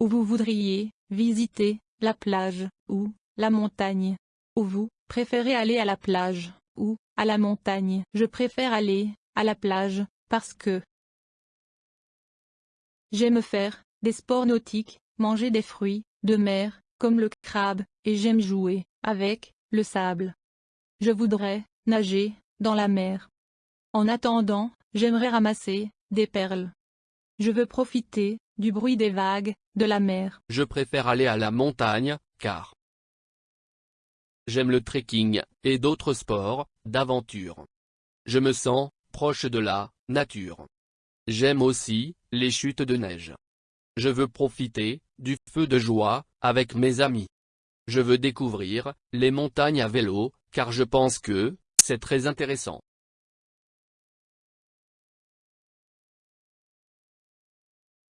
Ou vous voudriez visiter la plage ou la montagne. Ou vous préférez aller à la plage ou à la montagne. Je préfère aller à la plage parce que j'aime faire des sports nautiques, manger des fruits de mer, comme le crabe, et j'aime jouer avec le sable. Je voudrais nager dans la mer. En attendant, j'aimerais ramasser des perles. Je veux profiter du bruit des vagues de la mer. Je préfère aller à la montagne, car j'aime le trekking et d'autres sports d'aventure. Je me sens proche de la nature. J'aime aussi les chutes de neige. Je veux profiter du feu de joie avec mes amis. Je veux découvrir les montagnes à vélo, car je pense que c'est très intéressant.